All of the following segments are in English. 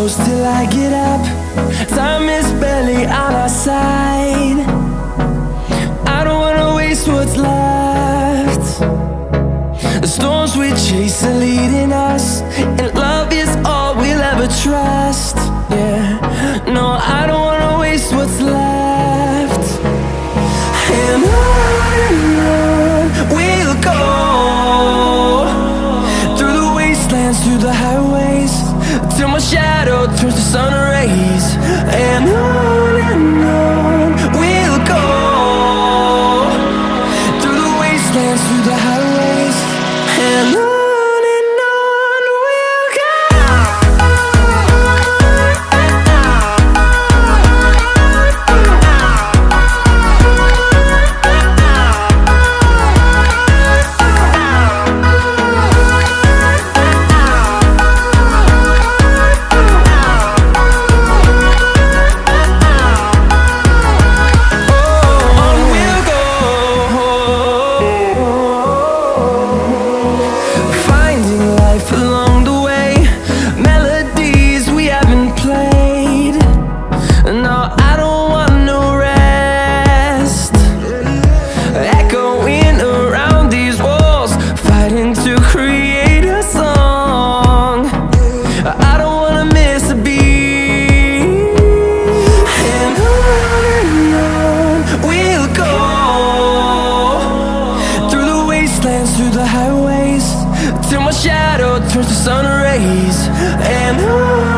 close till I get up. Time is barely on our side. I don't wanna waste what's left. The storms we chase are highways. Till my shadow turns to sun rays. And I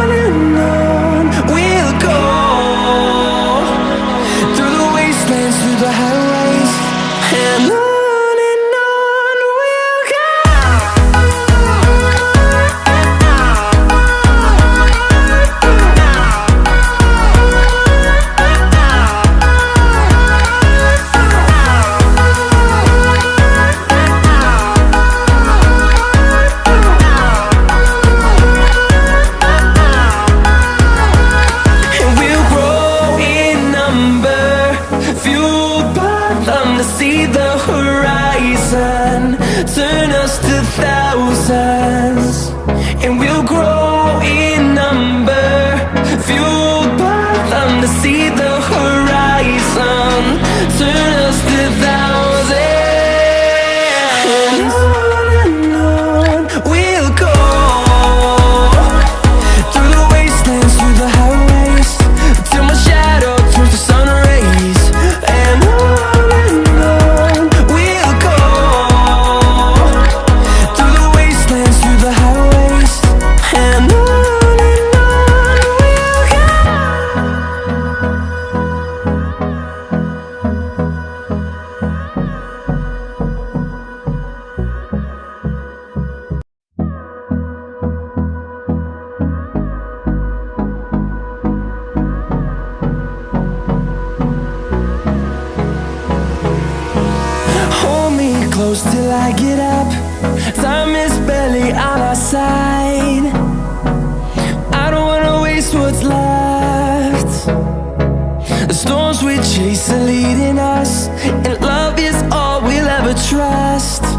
close till I get up. Time is barely on our side. I don't wanna waste what's left. The storms we chase are leading us And love is all we'll ever trust.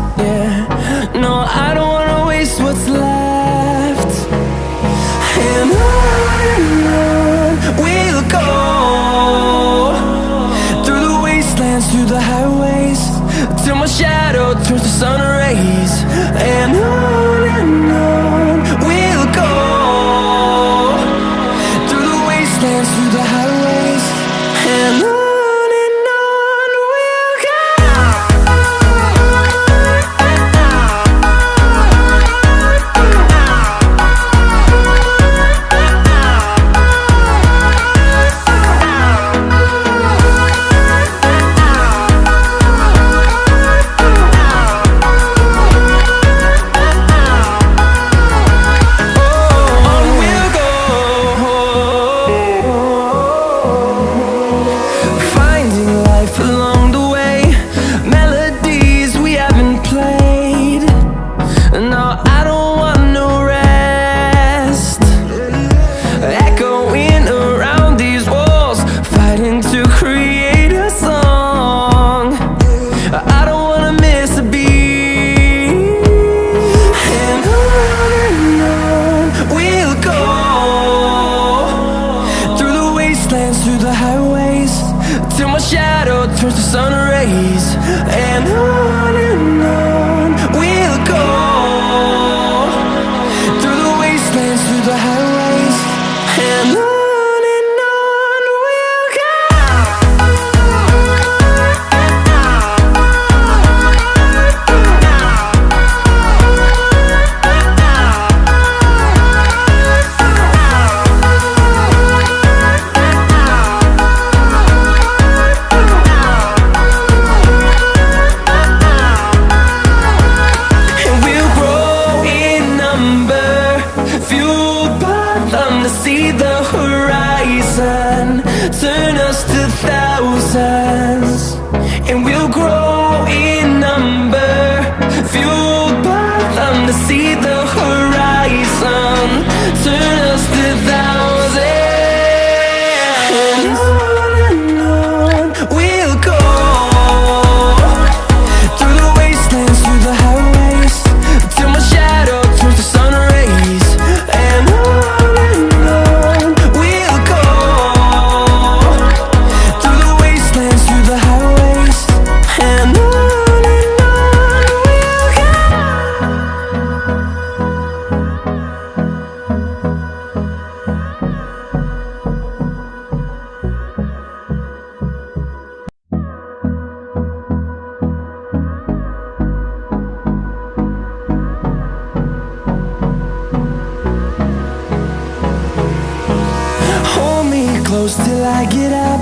close till I get up.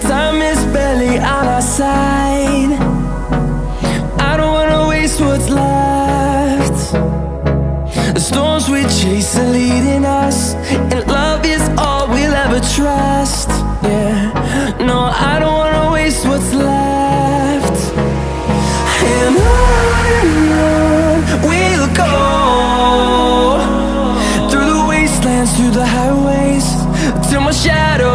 Time is barely on our side. I don't wanna waste what's left. The storms we chase are leading us And love is all we'll ever trust. Yeah, no, I don't wanna waste what's left. And on we'll go. Through the wastelands, through the highways Till my shadow